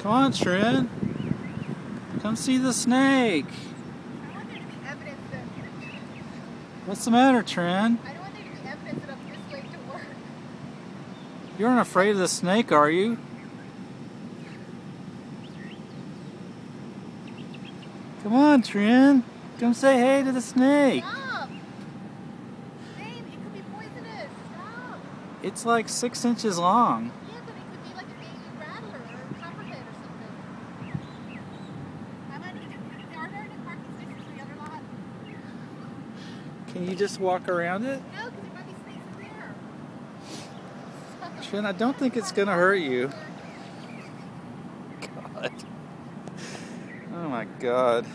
Come on, Trin. Come see the snake. I want there to be evidence that What's the matter, Trin? I don't want there to be evidence that I'm this late to work. You aren't afraid of the snake, are you? Come on, Trin. Come say hey to the snake. Stop! Babe, it could be poisonous. Stop! It's like six inches long. Can you just walk around it? No, because there might be snakes in there. Trin, I don't think it's gonna hurt you. God. Oh my God.